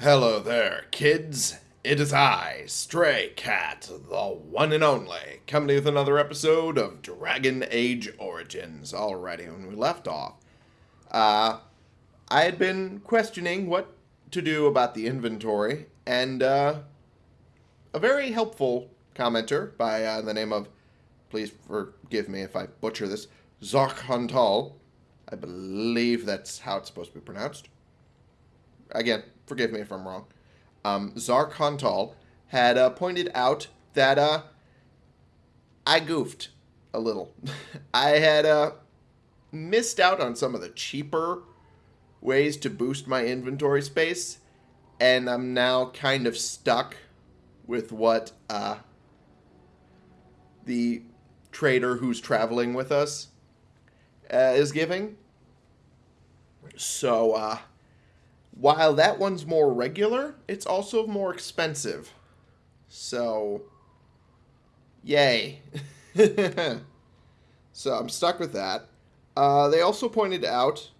Hello there, kids. It is I, Stray Cat, the one and only, coming with another episode of Dragon Age Origins. Alrighty, when we left off, uh, I had been questioning what to do about the inventory, and uh, a very helpful commenter by uh, the name of, please forgive me if I butcher this, Zarkhantal. I believe that's how it's supposed to be pronounced. Again, forgive me if I'm wrong. Um, Zark Huntal had uh, pointed out that uh, I goofed a little. I had uh, missed out on some of the cheaper ways to boost my inventory space, and I'm now kind of stuck with what uh, the trader who's traveling with us uh, is giving. So, uh, while that one's more regular, it's also more expensive. So, yay. so I'm stuck with that. Uh, they also pointed out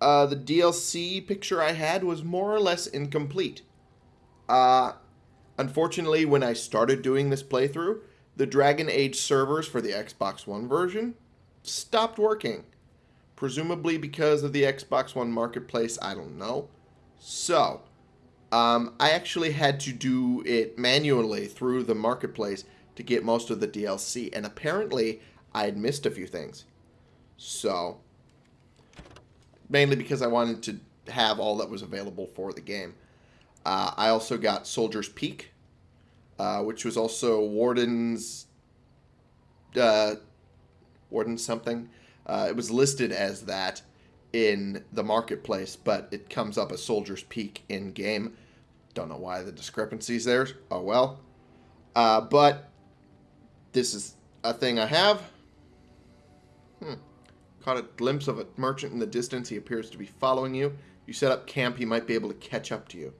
uh, the DLC picture I had was more or less incomplete. Uh, unfortunately, when I started doing this playthrough, the Dragon Age servers for the Xbox One version stopped working. Presumably because of the Xbox One marketplace, I don't know. So, um, I actually had to do it manually through the marketplace to get most of the DLC, and apparently I had missed a few things. So, mainly because I wanted to have all that was available for the game. Uh, I also got Soldier's Peak, uh, which was also Warden's uh, Warden something. Uh, it was listed as that, in the marketplace, but it comes up as Soldier's Peak in game. Don't know why the discrepancies there. Oh well. Uh, but this is a thing I have. Hmm. Caught a glimpse of a merchant in the distance. He appears to be following you. You set up camp, he might be able to catch up to you.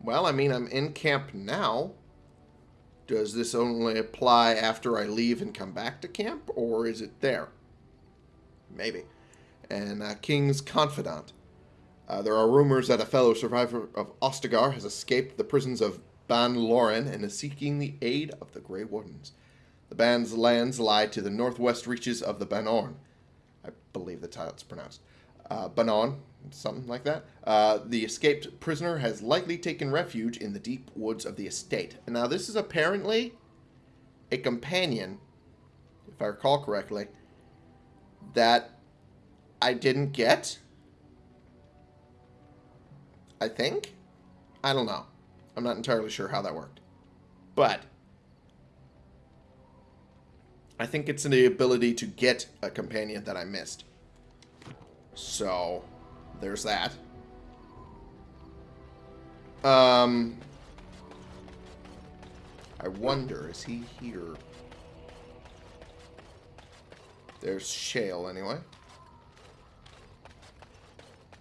Well, I mean, I'm in camp now. Does this only apply after I leave and come back to camp, or is it there? Maybe and uh, King's confidant. Uh, there are rumors that a fellow survivor of Ostagar has escaped the prisons of Bann Loren and is seeking the aid of the Grey Wardens. The band's lands lie to the northwest reaches of the Bannorn. I believe how it's pronounced. Uh, Banon, something like that. Uh, the escaped prisoner has likely taken refuge in the deep woods of the estate. Now, this is apparently a companion, if I recall correctly, that I didn't get. I think? I don't know. I'm not entirely sure how that worked. But I think it's in the ability to get a companion that I missed. So, there's that. Um, I wonder, is he here? There's Shale, anyway.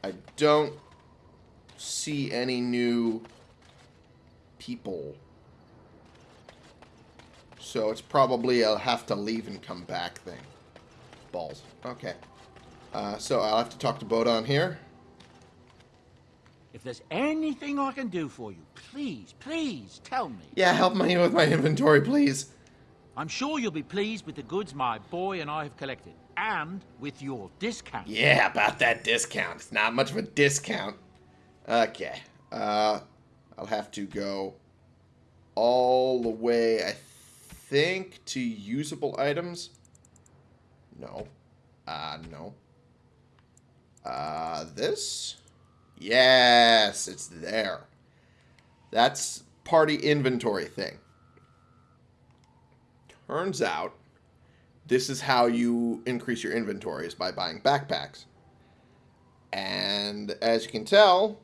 I don't see any new people. So it's probably a have to leave and come back thing. Balls. Okay. Uh, so I'll have to talk to Bodahn here. If there's anything I can do for you, please, please tell me. Yeah, help me with my inventory, please. I'm sure you'll be pleased with the goods my boy and I have collected and with your discount. Yeah, about that discount. It's not much of a discount. Okay. Uh, I'll have to go all the way, I think, to usable items. No. Uh, no. Uh, this? Yes, it's there. That's party inventory thing. Turns out this is how you increase your inventory is by buying backpacks. And as you can tell,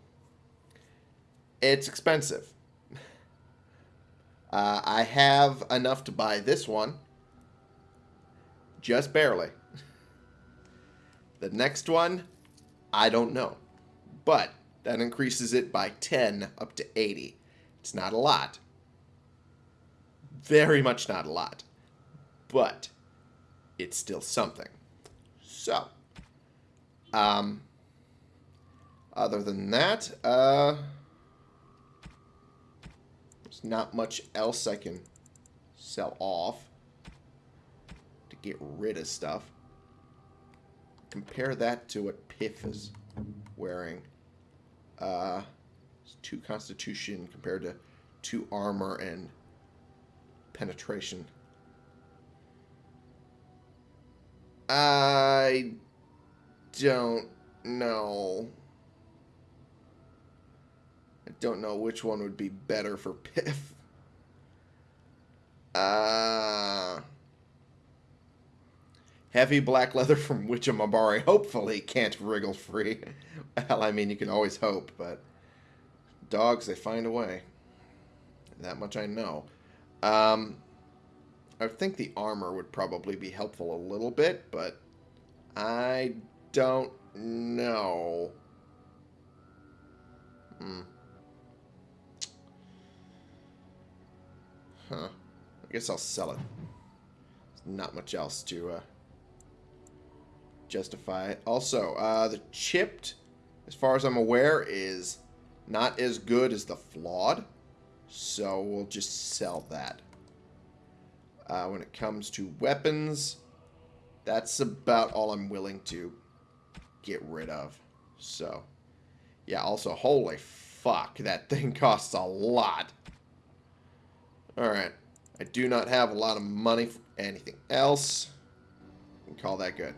it's expensive. Uh, I have enough to buy this one. Just barely. The next one, I don't know. But that increases it by 10 up to 80. It's not a lot. Very much not a lot. But it's still something. So, um, Other than that, uh, there's not much else I can sell off to get rid of stuff. Compare that to what Piff is wearing. Uh, two constitution compared to two armor and penetration. I don't know. I don't know which one would be better for Piff. Uh, heavy black leather from Witchamabari hopefully can't wriggle free. Well, I mean, you can always hope, but dogs, they find a way. That much I know. Um, I think the armor would probably be helpful a little bit, but I don't know. Hmm. Huh. I guess I'll sell it. There's not much else to uh, justify it. Also, uh, the chipped, as far as I'm aware, is not as good as the flawed. So we'll just sell that. Uh, when it comes to weapons, that's about all I'm willing to get rid of. So, yeah, also, holy fuck, that thing costs a lot. Alright. I do not have a lot of money for anything else. can call that good.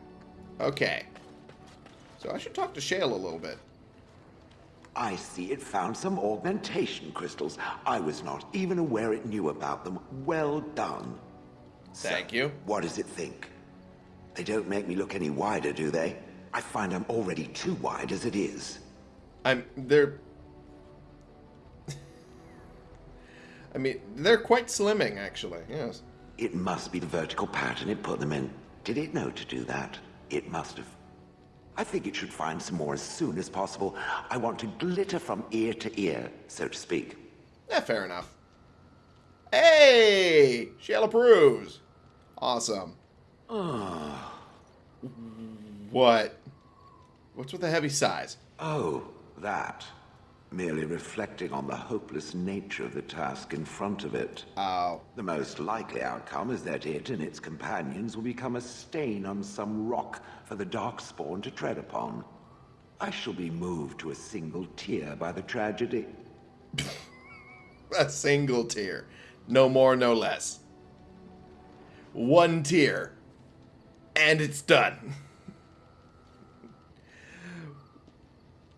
Okay. So I should talk to Shale a little bit. I see it found some augmentation crystals. I was not even aware it knew about them. Well done. Thank so, you. What does it think? They don't make me look any wider, do they? I find I'm already too wide as it is. I'm... They're... I mean, they're quite slimming, actually. Yes. It must be the vertical pattern it put them in. Did it know to do that? It must have. I think it should find some more as soon as possible. I want to glitter from ear to ear, so to speak. Yeah, fair enough. Hey! Shale approves. Awesome. Ah. what? What's with the heavy sighs? Oh, that. Merely reflecting on the hopeless nature of the task in front of it. Oh. The most likely outcome is that it and its companions will become a stain on some rock for the Darkspawn to tread upon. I shall be moved to a single tear by the tragedy. a single tear. No more, no less. One tear. And it's done.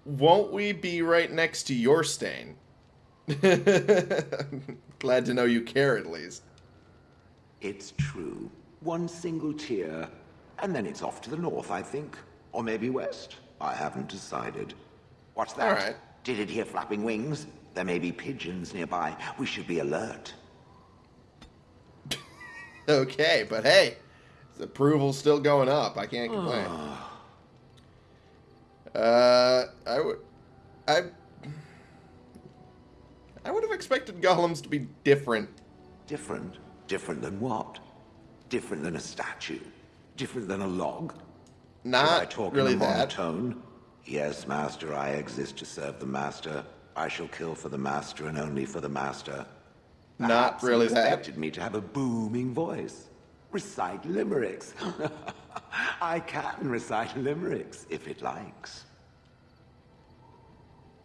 Won't we be right next to your stain? Glad to know you care at least. It's true. One single tear, and then it's off to the north, I think. Or maybe west. I haven't decided. What's that? All right. Did it hear flapping wings? There may be pigeons nearby. We should be alert. okay, but hey, the approval's still going up. I can't complain. uh, I would, I, I would have expected golems to be different. Different? Different than what? Different than a statue? Different than a log? Should I Not talk really in a that. monotone? Yes, master, I exist to serve the master. I shall kill for the master and only for the master. Not ah, Perhaps he really that. expected me to have a booming voice. Recite limericks. I can recite limericks if it likes.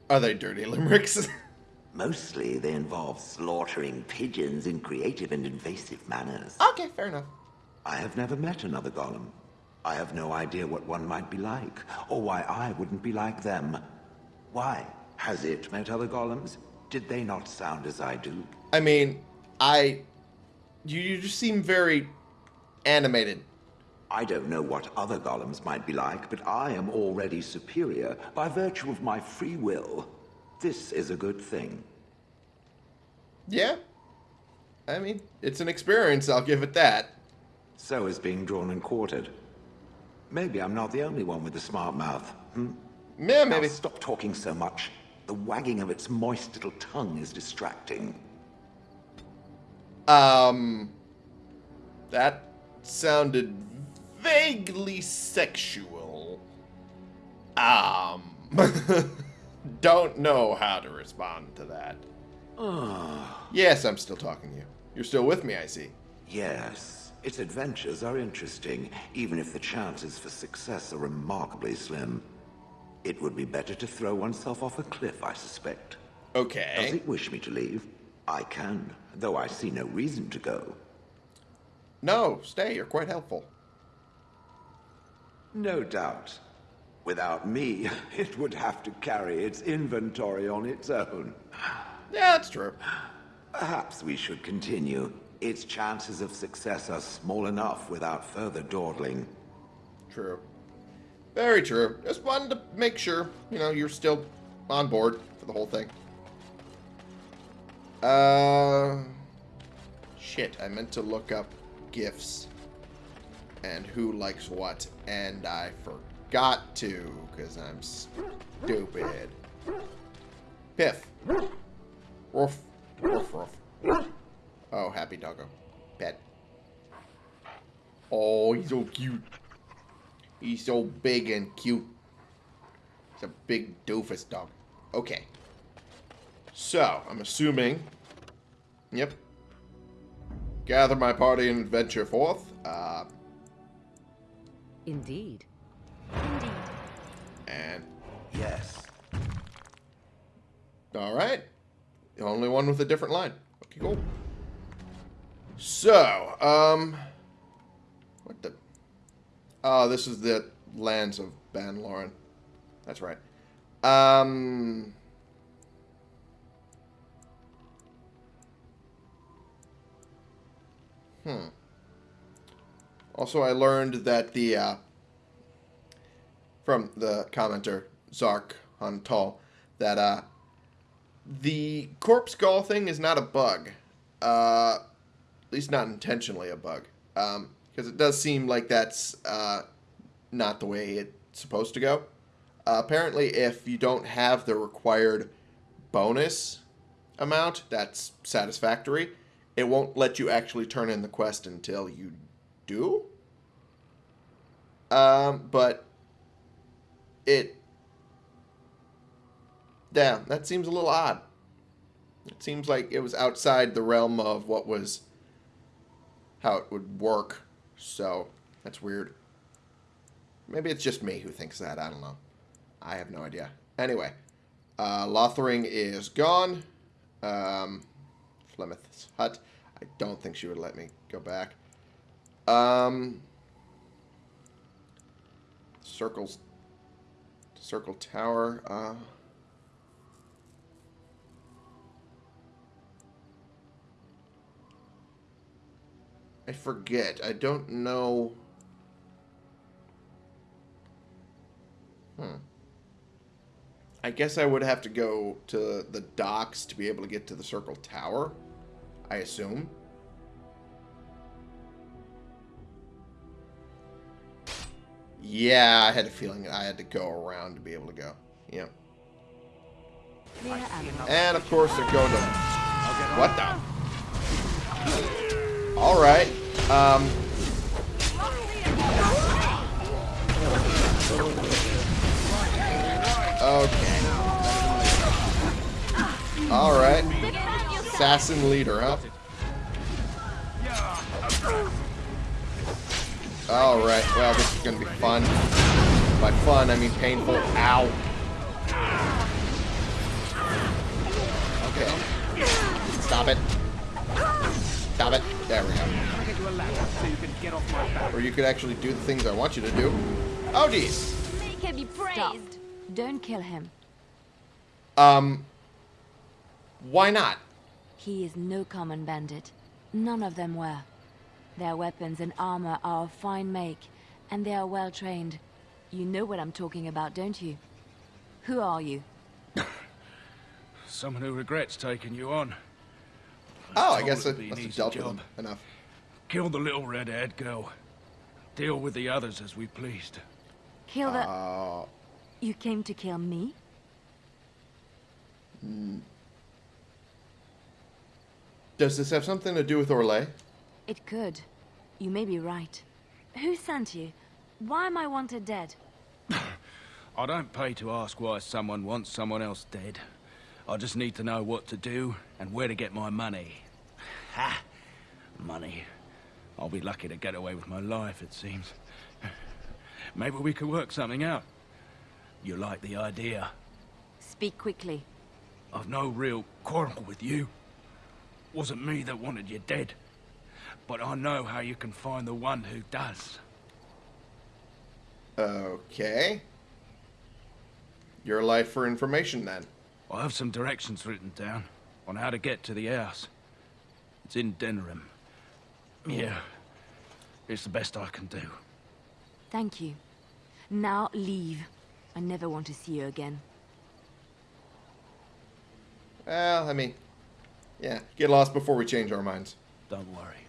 Are they dirty limericks? Mostly they involve slaughtering pigeons in creative and invasive manners. okay, fair enough. I have never met another golem. I have no idea what one might be like, or why I wouldn't be like them. Why? Has it met other golems? Did they not sound as I do? I mean, I, you, you just seem very animated. I don't know what other golems might be like, but I am already superior by virtue of my free will. This is a good thing. Yeah. I mean, it's an experience, I'll give it that. So is being drawn and quartered. Maybe I'm not the only one with a smart mouth. Hmm? Yeah, Now maybe. stop talking so much. The wagging of its moist little tongue is distracting. Um, that sounded vaguely sexual. Um, Don't know how to respond to that. yes, I'm still talking to you. You're still with me, I see. Yes, its adventures are interesting, even if the chances for success are remarkably slim. It would be better to throw oneself off a cliff, I suspect. Okay. Does it wish me to leave? I can, though I see no reason to go. No, stay. You're quite helpful. No doubt. Without me, it would have to carry its inventory on its own. Yeah, that's true. Perhaps we should continue. Its chances of success are small enough without further dawdling. True. Very true. Just wanted to make sure, you know, you're still on board for the whole thing. Uh, shit, I meant to look up gifts and who likes what, and I forgot to, because I'm stupid. Piff. Ruff. Ruff, ruff. Oh, happy doggo. Pet. Oh, he's so cute. He's so big and cute. He's a big doofus dog. Okay. So, I'm assuming... Yep. Gather my party and adventure forth. Uh, Indeed. Indeed. and... Yes. Alright. The only one with a different line. Okay, cool. So, um... What the... Oh, this is the lands of Bann Loren. That's right. Um... Hmm. Also, I learned that the, uh, from the commenter, Zark Huntal, that, uh, the corpse skull thing is not a bug. Uh, at least not intentionally a bug. Um, because it does seem like that's, uh, not the way it's supposed to go. Uh, apparently, if you don't have the required bonus amount that's satisfactory, it won't let you actually turn in the quest until you do. Um, but it, yeah, that seems a little odd. It seems like it was outside the realm of what was how it would work. So that's weird. Maybe it's just me who thinks that. I don't know. I have no idea. Anyway, uh, Lothering is gone. Um, Flemeth's hut. I don't think she would let me go back. Um, circles. Circle Tower. Uh, I forget. I don't know. Hmm. I guess I would have to go to the docks to be able to get to the Circle Tower. I assume. Yeah, I had a feeling I had to go around to be able to go. Yep. And of course they're going to. What the? All right. Um. Okay. All right. Assassin leader, huh? All right. Well, this is gonna be fun. By fun, I mean painful. Ow. Okay. Stop it. Stop it. There we go. Or you could actually do the things I want you to do. Oh, geez. Make him be Stop. Don't kill him. Um, why not? He is no common bandit. None of them were. Their weapons and armor are of fine make, and they are well trained. You know what I'm talking about, don't you? Who are you? Someone who regrets taking you on. Oh, I guess I it'd be an must have easy dealt with job. them enough. Kill the little red-haired girl. Deal with the others as we pleased. Kill the... Uh, You came to kill me? does this have something to do with Orlais? It could. You may be right. Who sent you? Why am I wanted dead? I don't pay to ask why someone wants someone else dead. I just need to know what to do and where to get my money. Ha! Money. I'll be lucky to get away with my life, it seems. Maybe we could work something out. You like the idea? Speak quickly. I've no real quarrel with you. Wasn't me that wanted you dead. But I know how you can find the one who does. Okay. Your life for information, then. I have some directions written down on how to get to the house. It's in Denerim. Oh. Yeah. It's the best I can do. Thank you. Now leave. I never want to see you again. Well, I mean, yeah, get lost before we change our minds. Don't worry.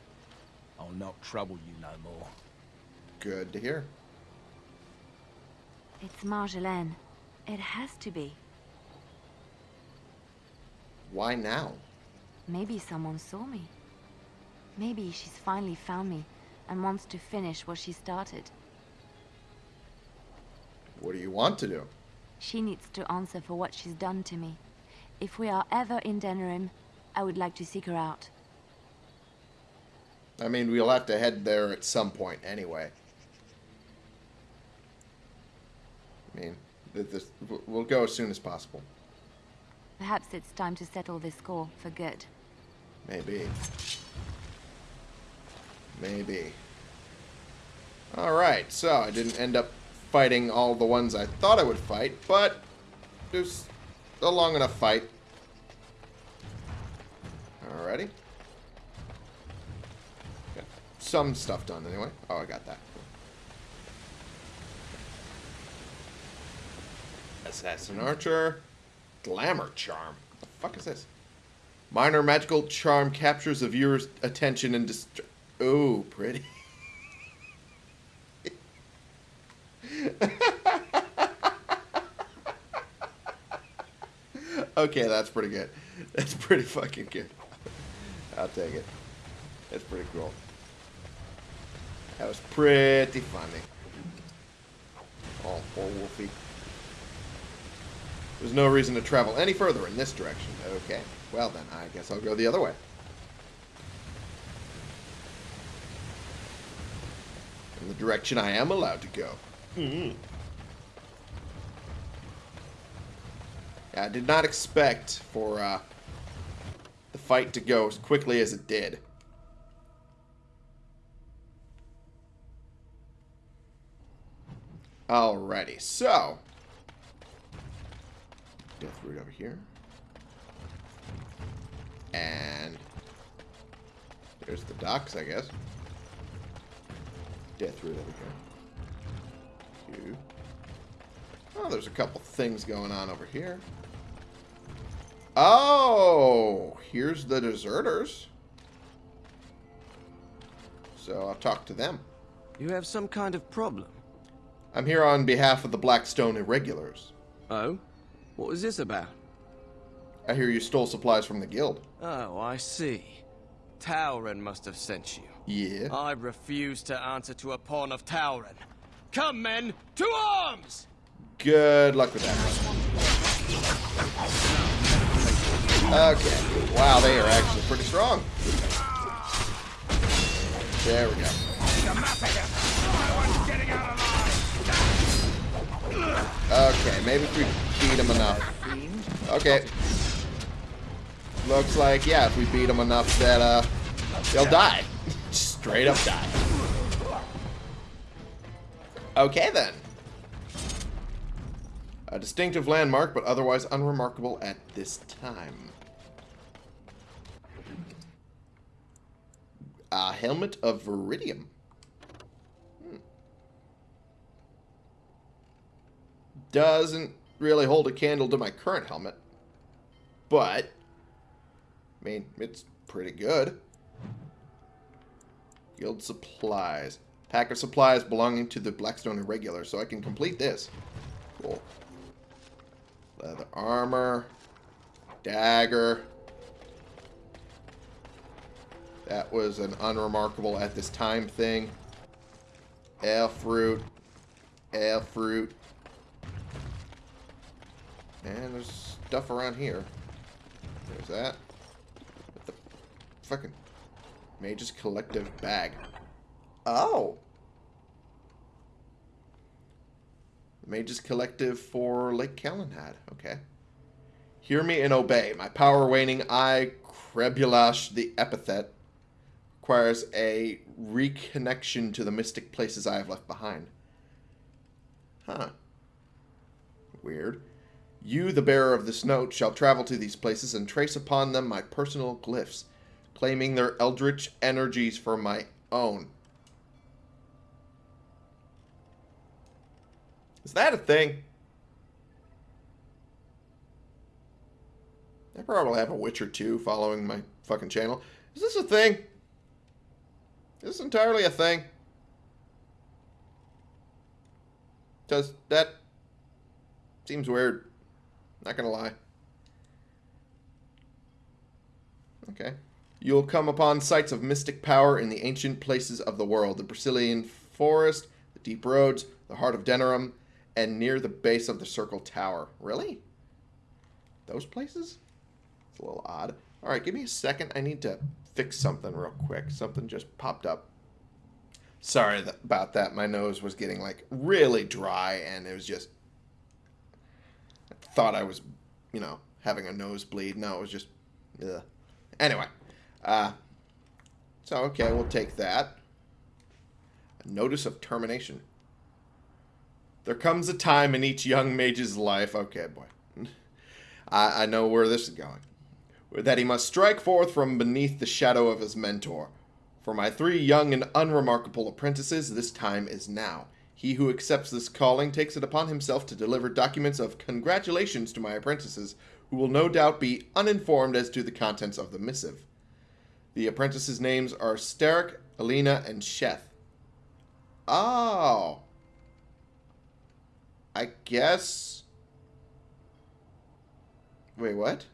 I'll not trouble you no more. Good to hear. It's Marjolaine. It has to be. Why now? Maybe someone saw me. Maybe she's finally found me and wants to finish what she started. What do you want to do? She needs to answer for what she's done to me. If we are ever in Denerim, I would like to seek her out. I mean, we'll have to head there at some point anyway. I mean, this, we'll go as soon as possible. Perhaps it's time to settle this score for good. Maybe. Maybe. Alright, so I didn't end up fighting all the ones I thought I would fight, but it was a long enough fight. Alrighty. Got some stuff done anyway. Oh, I got that. Assassin Archer. Glamour Charm. What The fuck is this? Minor magical charm captures the viewer's attention and dist- Oh, pretty. okay, that's pretty good. That's pretty fucking good. I'll take it. That's pretty cool. That was pretty funny. Oh, poor Wolfie. There's no reason to travel any further in this direction. Okay. Well then, I guess I'll go the other way. In the direction I am allowed to go. Mm-hmm. I did not expect for uh, the fight to go as quickly as it did. Alrighty, so Deathroot over here. And there's the docks, I guess. Deathroot over here. Oh, there's a couple things going on over here. Oh, here's the deserters. So I'll talk to them. You have some kind of problem. I'm here on behalf of the Blackstone Irregulars. Oh? What was this about? I hear you stole supplies from the guild. Oh, I see. Tauren must have sent you. Yeah. I refuse to answer to a pawn of Tauren. Come, men, to arms! Good luck with that. Okay. Wow, they are actually pretty strong. There we go. Okay, maybe if we beat them enough. Okay. Looks like, yeah, if we beat them enough that, uh, they'll die. Straight up die. Okay, then. A distinctive landmark, but otherwise unremarkable at this time. A helmet of Viridium. Hmm. Doesn't really hold a candle to my current helmet. But, I mean, it's pretty good. Guild supplies. Pack of supplies belonging to the Blackstone Irregular, so I can complete this. Cool. Leather armor. Dagger. That was an unremarkable at this time thing. Elf fruit. Elf fruit. And there's stuff around here. There's that. What the fucking Mage's Collective bag. Oh! Mage's Collective for Lake Calenhad. Okay. Hear me and obey. My power waning I, Crebulash the epithet, requires a reconnection to the mystic places I have left behind. Huh. Weird. You, the bearer of this note, shall travel to these places and trace upon them my personal glyphs, claiming their eldritch energies for my own. Is that a thing? I probably have a Witcher 2 following my fucking channel. Is this a thing? Is this entirely a thing? Does that... Seems weird. Not gonna lie. Okay. You'll come upon sites of mystic power in the ancient places of the world. The Brecilian Forest, the Deep Roads, the Heart of Denerim, and near the base of the Circle Tower. Really? Those places? It's a little odd. Alright, give me a second. I need to fix something real quick. Something just popped up. Sorry th about that. My nose was getting, like, really dry, and it was just... I thought I was, you know, having a nosebleed. No, it was just... Ugh. Anyway. Uh, so, okay, we'll take that. A notice of termination. There comes a time in each young mage's life... Okay, boy. I, I know where this is going. That he must strike forth from beneath the shadow of his mentor. For my three young and unremarkable apprentices, this time is now. He who accepts this calling takes it upon himself to deliver documents of congratulations to my apprentices, who will no doubt be uninformed as to the contents of the missive. The apprentices' names are Starrick, Alina, and Sheth. Oh. I guess... Wait, what?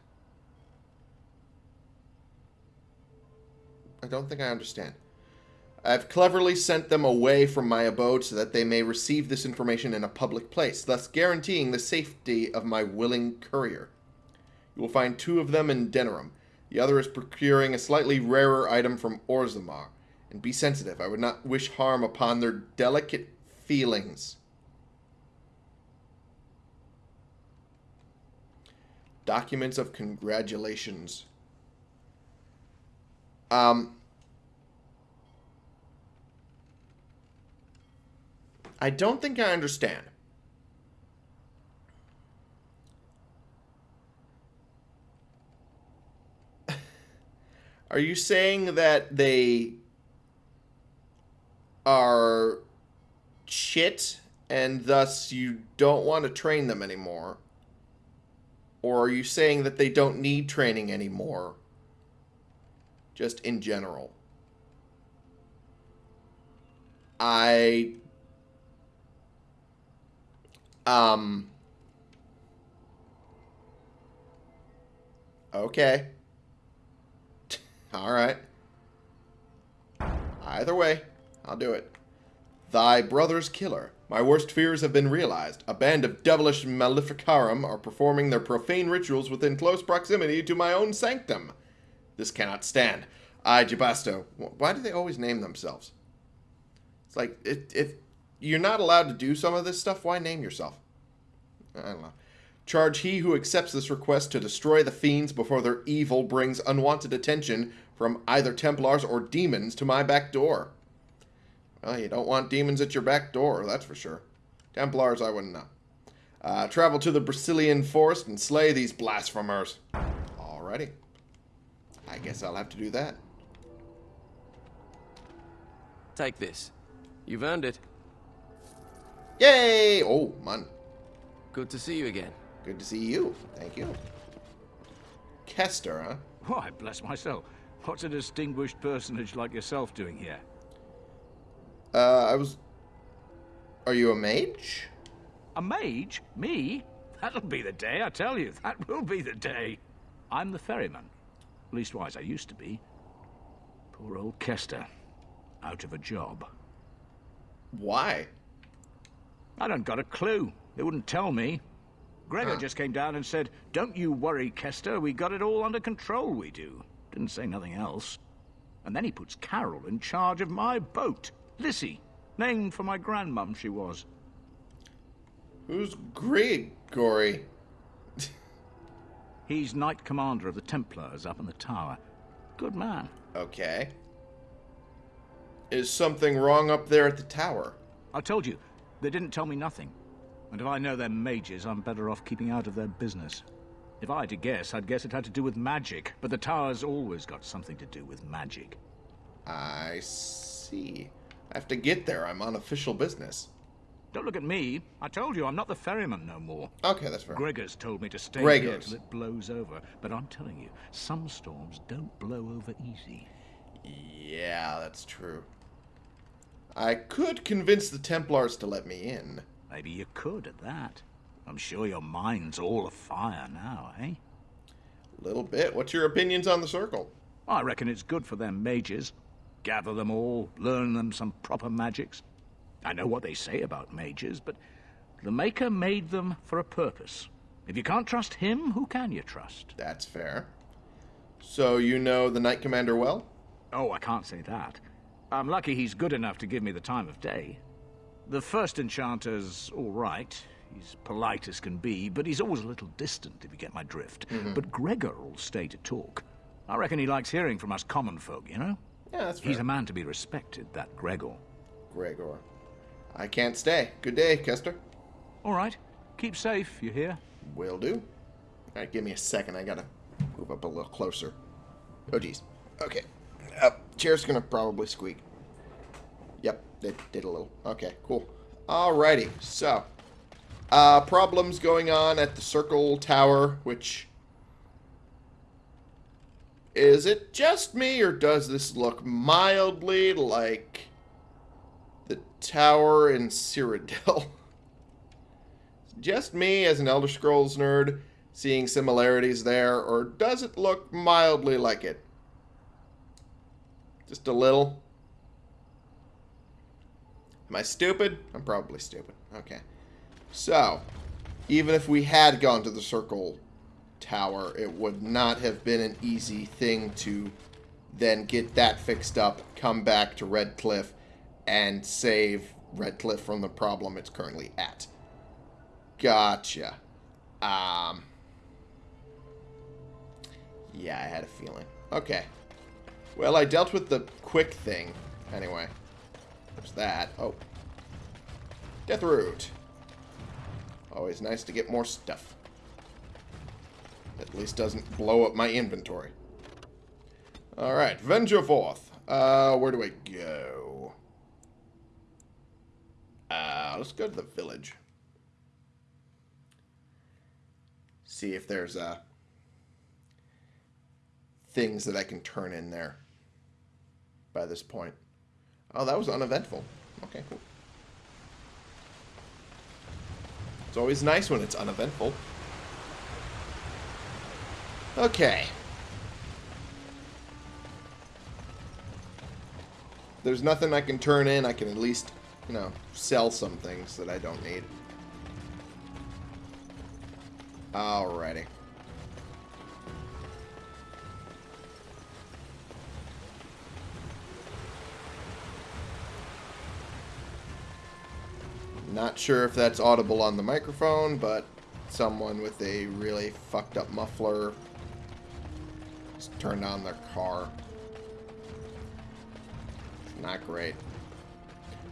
I don't think I understand. I've cleverly sent them away from my abode so that they may receive this information in a public place, thus guaranteeing the safety of my willing courier. You will find two of them in Denerim. The other is procuring a slightly rarer item from Orzammar. And be sensitive. I would not wish harm upon their delicate feelings. Documents of congratulations. Um, I don't think I understand. Are you saying that they are shit and thus you don't want to train them anymore? Or are you saying that they don't need training anymore? Just in general. I um Okay. All right. Either way, I'll do it. Thy brother's killer. My worst fears have been realized. A band of devilish maleficarum are performing their profane rituals within close proximity to my own sanctum. This cannot stand. I, Jabasto, why do they always name themselves? It's like, if, if you're not allowed to do some of this stuff, why name yourself? I don't know. Charge he who accepts this request to destroy the fiends before their evil brings unwanted attention from either Templars or demons to my back door. Well, you don't want demons at your back door, that's for sure. Templars, I wouldn't know. Uh, travel to the Brecilian forest and slay these blasphemers. Alrighty. I guess I'll have to do that. Take this. You've earned it. Yay! Oh, man. Good to see you again. Good to see you. Thank you. Kester, huh? Why, bless my soul. What's a distinguished personage like yourself doing here? Uh, I was... Are you a mage? A mage? Me? That'll be the day, I tell you. That will be the day. I'm the ferryman. Leastwise, I used to be. Poor old Kester. Out of a job. Why? I don't got a clue. They wouldn't tell me. Greagoir Huh. just came down and said, Don't you worry, Kester, we got it all under control, we do. Didn't say nothing else. And then he puts Carroll in charge of my boat. Lissy, named for my grandmum she was. Who's Gregory? He's Knight Commander of the Templars up in the tower. Good man. Okay. Is something wrong up there at the tower? I told you, they didn't tell me nothing. And if I know they're mages, I'm better off keeping out of their business. If I had to guess, I'd guess it had to do with magic, but the tower's always got something to do with magic. I see. I have to get there. I'm on official business. Don't look at me. I told you I'm not the ferryman no more. Okay, that's fair. Greagoir's told me to stay Greagoir's. here till it blows over. But I'm telling you, some storms don't blow over easy. Yeah, that's true. I could convince the Templars to let me in. Maybe you could at that. I'm sure your mind's all afire now, eh? Little bit. What's your opinions on the circle? I reckon it's good for them mages. Gather them all, learn them some proper magics. I know what they say about mages, but the Maker made them for a purpose. If you can't trust him, who can you trust? That's fair. So you know the Knight Commander well? Oh, I can't say that. I'm lucky he's good enough to give me the time of day. The first enchanter's all right. He's polite as can be, but he's always a little distant, if you get my drift. But Greagoir'll stay to talk. I reckon he likes hearing from us common folk, you know? Yeah, that's fair. He's a man to be respected, that Greagoir. Greagoir. I can't stay. Good day, Kester. All right. Keep safe, you hear? Will do. Alright, give me a second. I gotta move up a little closer. Oh, geez. Okay. Uh, chair's gonna probably squeak. It did a little. Okay, cool. Alrighty, so. Uh, problems going on at the Circle Tower, which... Is it just me, or does this look mildly like the tower in Cyrodiil? just me as an Elder Scrolls nerd seeing similarities there, or does it look mildly like it? Just a little? Am I stupid? I'm probably stupid. Okay. So, even if we had gone to the Circle Tower, it would not have been an easy thing to then get that fixed up, come back to Redcliffe, and save Redcliffe from the problem it's currently at. Gotcha. Um. Yeah, I had a feeling. Okay. Well, I dealt with the quick thing. Anyway. There's that. Oh. Deathroot. Always nice to get more stuff. At least doesn't blow up my inventory. Alright, venture forth. Uh, where do I go? Uh, let's go to the village. See if there's, uh, things that I can turn in there by this point. Oh, that was uneventful. Okay, cool. It's always nice when it's uneventful. Okay. There's nothing I can turn in. I can at least, you know, sell some things that I don't need. Alrighty. Not sure if that's audible on the microphone, but someone with a really fucked up muffler just turned on their car. Not great.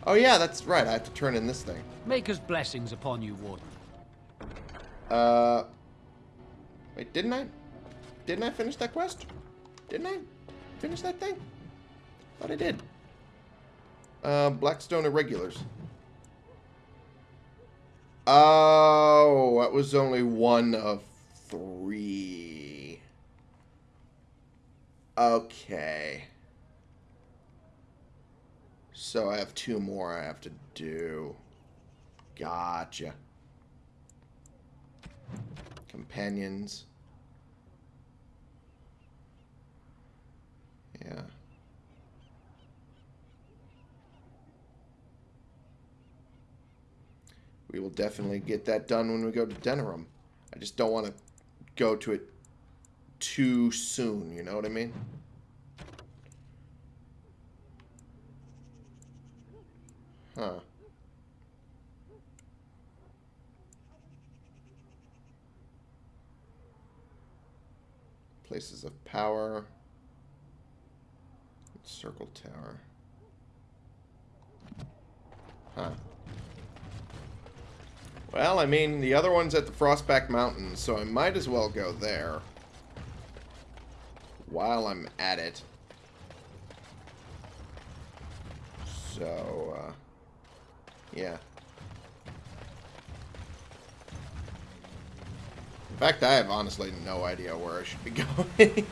Oh yeah, that's right. I have to turn in this thing. Maker's blessings upon you, Warden. Uh, wait, didn't I? Didn't I finish that quest? Didn't I finish that thing? Thought I did. Uh, Blackstone Irregulars. Oh, that was only one of three. Okay. So I have two more I have to do. Gotcha. Companions. Yeah. We will definitely get that done when we go to Denerim. I just don't want to go to it too soon, you know what I mean? Huh. Places of power. Circle tower. Huh. Well, I mean, the other one's at the Frostback Mountains, so I might as well go there. While I'm at it. So, uh, yeah. In fact, I have honestly no idea where I should be going.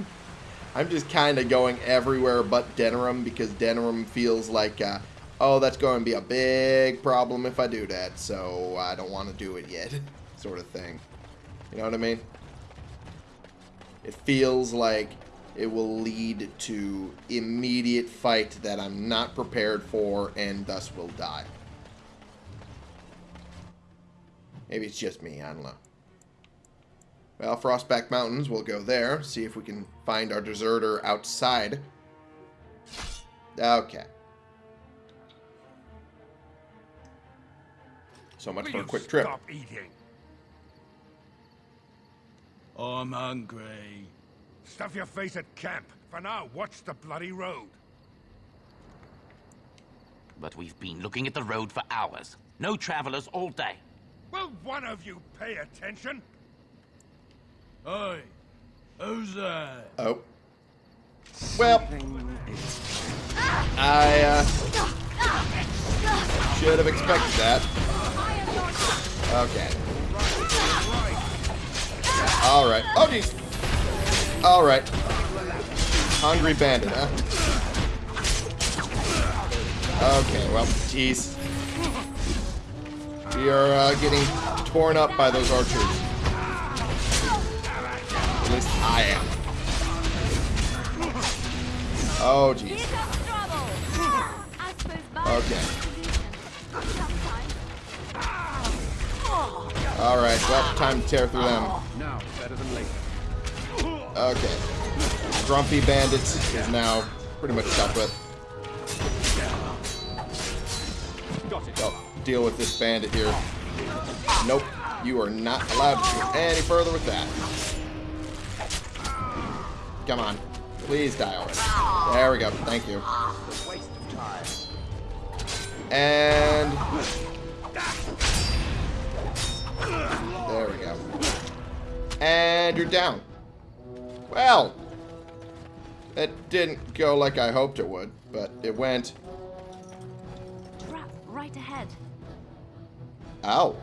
I'm just kind of going everywhere but Denerim because Denerim feels like, uh, oh, that's going to be a big problem if I do that, so I don't want to do it yet, sort of thing. You know what I mean? It feels like it will lead to immediate fight that I'm not prepared for and thus will die. Maybe it's just me, I don't know. Well, Frostback Mountains, we'll go there, see if we can find our deserter outside. Okay. So much for a quick trip. Stop eating. I'm hungry. Stuff your face at camp. For now, watch the bloody road. But we've been looking at the road for hours. No travelers all day. Will one of you pay attention? Hey, who's that? Oh. Well, I uh, should have expected that. Okay. All right. Oh, jeez. All right. Hungry bandit, huh? Okay. Well, jeez. We are uh, getting torn up by those archers. At least I am. Oh, jeez. Time to tear through them. Now, better than later. Okay. Grumpy Bandits is now pretty much dealt with. Deal with this bandit here. Nope. You are not allowed to go any further with that. Come on. Please die already. There we go. Thank you. And... And you're down. Well, it didn't go like I hoped it would, but it went. Trap right ahead. Ow.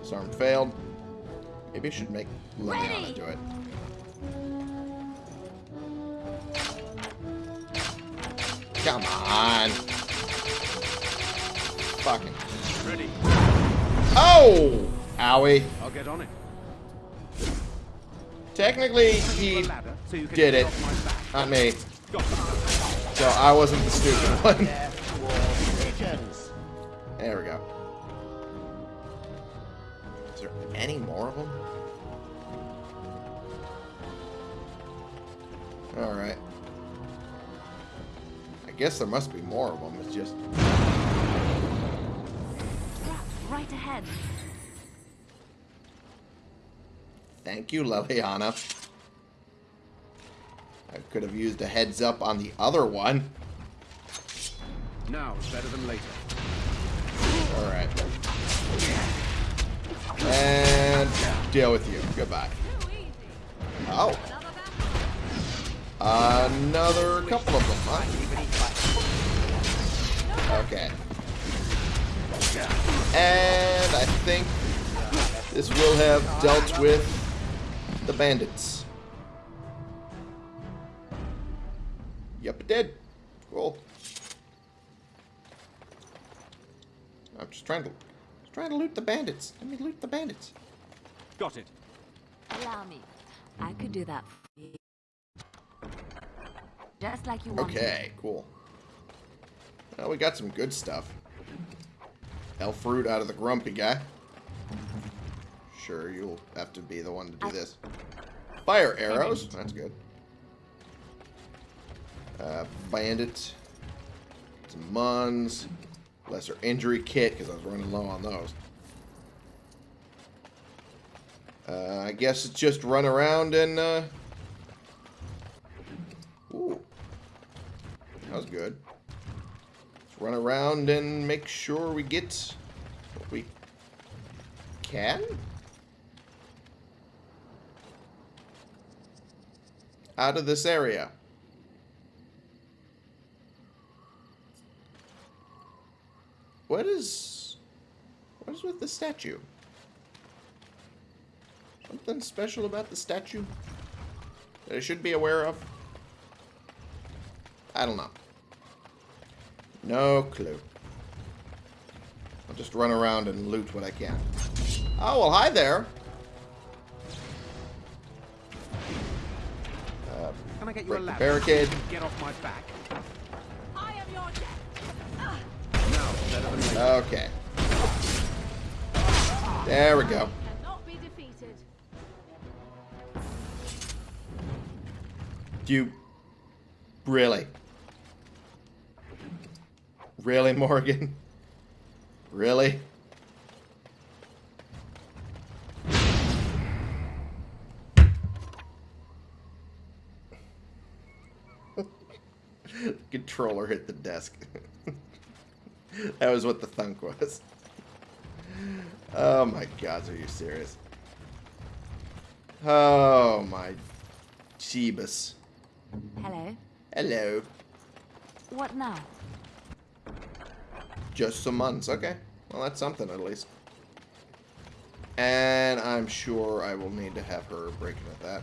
Disarm failed. Maybe I should make Leliana Ready. do it. Come on. Fucking. Ready. Oh! Owie. I'll get on it. Technically, he so did it. off. Not me. So I wasn't the stupid one. There we go. Is there any more of them? Alright. I guess there must be more of them. It's just... Right ahead. Thank you, Leliana. I could have used a heads up on the other one. Now, better than later. Alright. And deal with you. Goodbye. Oh. Another couple of them, huh? Okay. And I think this will have dealt with the bandits. Yep, it did. Cool. I'm just trying to just trying to loot the bandits. Let me loot the bandits. Got it. Allow me. I could do that for you. Just like you wanted. Okay, cool. Well, we got some good stuff. elfroot out of the grumpy guy. Sure, you'll have to be the one to do this. Fire arrows. That's good. Uh, bandit. Some muns. Lesser injury kit, because I was running low on those. Uh, I guess it's just run around and, uh... Ooh. That was good. Let's run around and make sure we get what we can? Out of this area. What is... What is with the statue? Something special about the statue that I should be aware of? I don't know. No clue. I'll just run around and loot what I can. Oh, well, hi there. Uh, Can I get you break the barricade. Get off my back. I am your Now, better than later. Okay. There we go. Cannot. You... Really? Really, Morrigan? Really? Controller hit the desk. that was what the thunk was. Oh my god, are you serious? Oh my Jeebus. Hello. Hello. What now? Just some months. Okay. Well, that's something at least. And I'm sure I will need to have her break at that.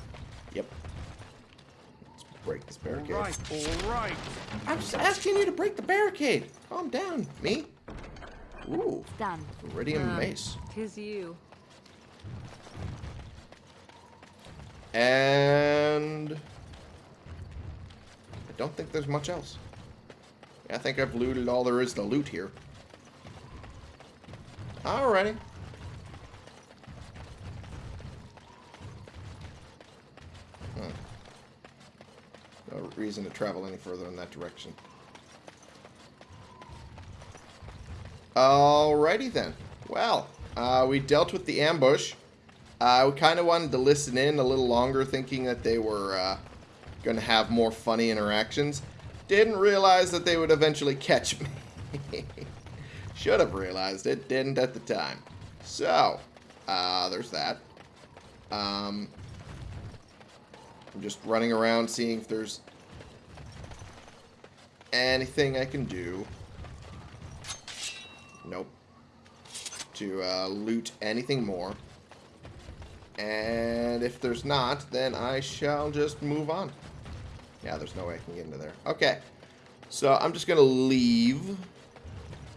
Yep. Let's break this barricade. All right, all right. I'm just asking you to break the barricade. Calm down. Me? Ooh. Done. Iridium um, mace. Tis you. And... I don't think there's much else. I think I've looted all there is to loot here. Alrighty. Reason to travel any further in that direction. Alrighty then. Well, uh, we dealt with the ambush. Uh, we kind of wanted to listen in a little longer, thinking that they were uh, going to have more funny interactions. Didn't realize that they would eventually catch me. Should have realized it, didn't at the time. So, uh, there's that. Um, I'm just running around seeing if there's anything I can do. Nope. To uh, loot anything more. And if there's not, then I shall just move on. Yeah, there's no way I can get into there. Okay. So I'm just going to leave.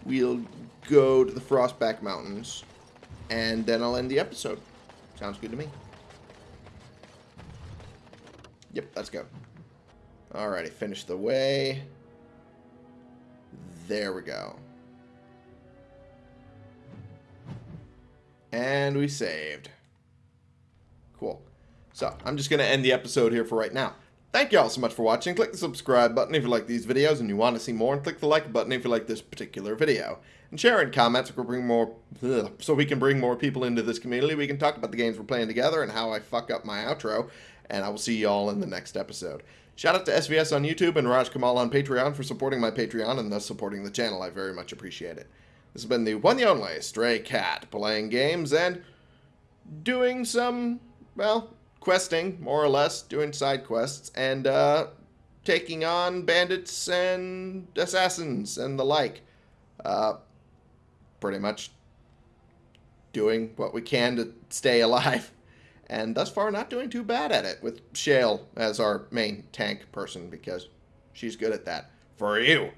We'll go to the Frostback Mountains. And then I'll end the episode. Sounds good to me. Yep, let's go. Alrighty, finish the way. There we go. And we saved. Cool. So, I'm just going to end the episode here for right now. Thank you all so much for watching. Click the subscribe button if you like these videos and you want to see more, and click the like button if you like this particular video. And share in comments so we bring more, ugh, so we can bring more people into this community. We can talk about the games we're playing together and how I fuck up my outro. And I will see you all in the next episode. Shout out to SVS on YouTube and Raj Kamal on Patreon for supporting my Patreon and thus supporting the channel. I very much appreciate it. This has been the one and only Stray Cat, playing games and doing some, well, questing, more or less, doing side quests, and uh, taking on bandits and assassins and the like. Uh, pretty much doing what we can to stay alive. And thus far, not doing too bad at it, with Shale as our main tank person, because she's good at that. For you.